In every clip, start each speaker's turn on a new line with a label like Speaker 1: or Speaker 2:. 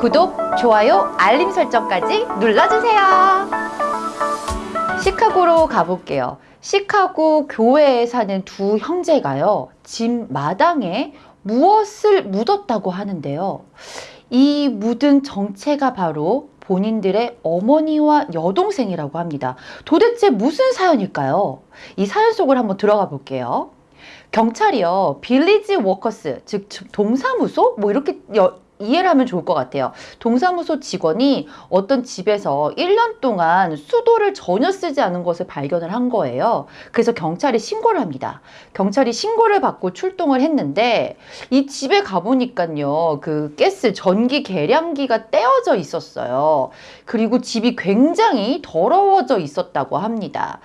Speaker 1: 구독, 좋아요, 알림 설정까지 눌러주세요. 시카고로 가볼게요. 시카고 교회에 사는 두 형제가요. 집 마당에 무엇을 묻었다고 하는데요. 이 묻은 정체가 바로 본인들의 어머니와 여동생이라고 합니다. 도대체 무슨 사연일까요? 이 사연 속을 한번 들어가 볼게요. 경찰이요, 빌리지 워커스, 즉 동사무소? 뭐 이렇게 여- 이해를 하면 좋을 것 같아요. 동사무소 직원이 어떤 집에서 1년 동안 수도를 전혀 쓰지 않은 것을 발견을 한 거예요. 그래서 경찰이 신고를 합니다. 경찰이 신고를 받고 출동을 했는데 이 집에 가보니까요. 그 가스 전기 계량기가 떼어져 있었어요. 그리고 집이 굉장히 더러워져 있었다고 합니다.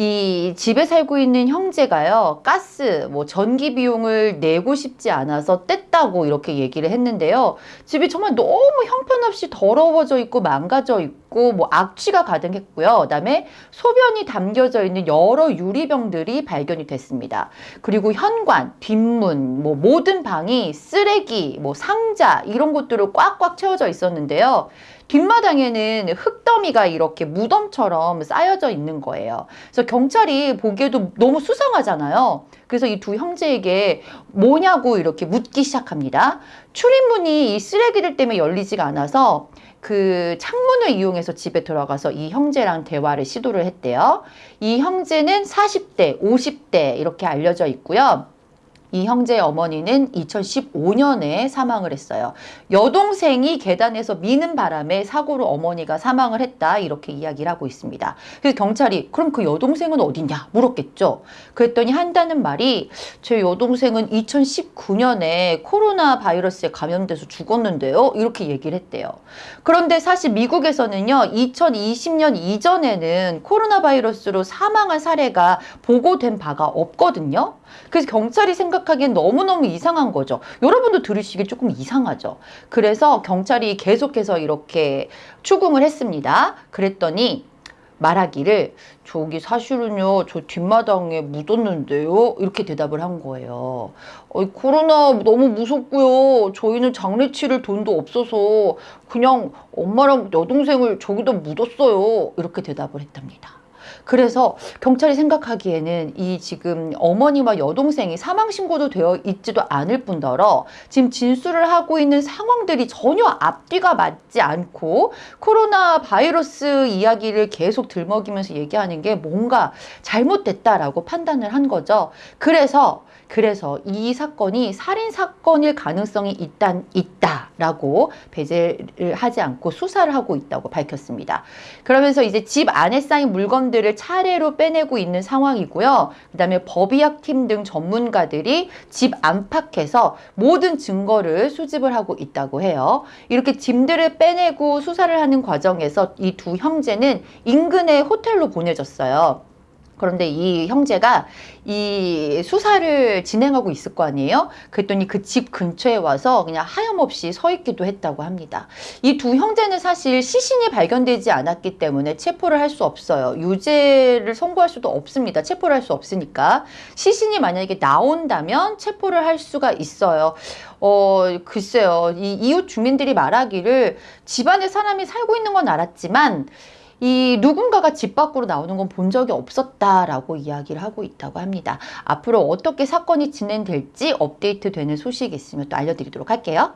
Speaker 1: 이 집에 살고 있는 형제가요, 가스, 뭐 전기 비용을 내고 싶지 않아서 뗐다고 이렇게 얘기를 했는데요. 집이 정말 너무 형편없이 더러워져 있고 망가져 있고 뭐 악취가 가득했고요. 그다음에 소변이 담겨져 있는 여러 유리병들이 발견이 됐습니다. 그리고 현관, 뒷문, 뭐 모든 방이 쓰레기, 뭐 상자 이런 것들로 꽉꽉 채워져 있었는데요. 뒷마당에는 흙더미가 이렇게 무덤처럼 쌓여져 있는 거예요. 그래서 경찰이 보기에도 너무 수상하잖아요. 그래서 이 두 형제에게 뭐냐고 이렇게 묻기 시작합니다. 출입문이 이 쓰레기들 때문에 열리지가 않아서 그 창문을 이용해서 집에 들어가서 이 형제랑 대화를 시도를 했대요. 이 형제는 40대, 50대 이렇게 알려져 있고요. 이 형제의 어머니는 2015년에 사망을 했어요. 여동생이 계단에서 미는 바람에 사고로 어머니가 사망을 했다 이렇게 이야기를 하고 있습니다. 그래서 경찰이 그럼 그 여동생은 어디냐 물었겠죠. 그랬더니 한다는 말이 제 여동생은 2019년에 코로나 바이러스에 감염돼서 죽었는데요. 이렇게 얘기를 했대요. 그런데 사실 미국에서는요. 2020년 이전에는 코로나 바이러스로 사망한 사례가 보고된 바가 없거든요. 그래서 경찰이 생각하기엔 너무너무 이상한 거죠. 여러분도 들으시기 조금 이상하죠. 그래서 경찰이 계속해서 이렇게 추궁을 했습니다. 그랬더니 말하기를 저기 사실은요 저 뒷마당에 묻었는데요 이렇게 대답을 한 거예요 어, 코로나 너무 무섭고요 저희는 장례 치를 돈도 없어서 그냥 엄마랑 여동생을 저기다 묻었어요 이렇게 대답을 했답니다 그래서 경찰이 생각하기에는 이 지금 어머니와 여동생이 사망 신고도 되어 있지도 않을 뿐더러 지금 진술을 하고 있는 상황들이 전혀 앞뒤가 맞지 않고 코로나 바이러스 이야기를 계속 들먹이면서 얘기하는 게 뭔가 잘못됐다라고 판단을 한 거죠. 그래서 그래서 이 사건이 살인 사건일 가능성이 일단 있다라고 배제를 하지 않고 수사를 하고 있다고 밝혔습니다. 그러면서 이제 집 안에 쌓인 물건들을 차례로 빼내고 있는 상황이고요. 그다음에 법의학 팀 등 전문가들이 집 안팎에서 모든 증거를 수집을 하고 있다고 해요. 이렇게 짐들을 빼내고 수사를 하는 과정에서 이 두 형제는 인근의 호텔로 보내졌어요. 그런데 이 형제가 이 수사를 진행하고 있을 거 아니에요? 그랬더니 그 집 근처에 와서 그냥 하염없이 서 있기도 했다고 합니다. 이 두 형제는 사실 시신이 발견되지 않았기 때문에 체포를 할 수 없어요. 유죄를 선고할 수도 없습니다. 체포를 할 수 없으니까. 시신이 만약에 나온다면 체포를 할 수가 있어요. 어, 글쎄요. 이 이웃 주민들이 말하기를 집안에 사람이 살고 있는 건 알았지만 이 누군가가 집 밖으로 나오는 건 본 적이 없었다라고 이야기를 하고 있다고 합니다. 앞으로 어떻게 사건이 진행될지 업데이트 되는 소식이 있으면 또 알려드리도록 할게요.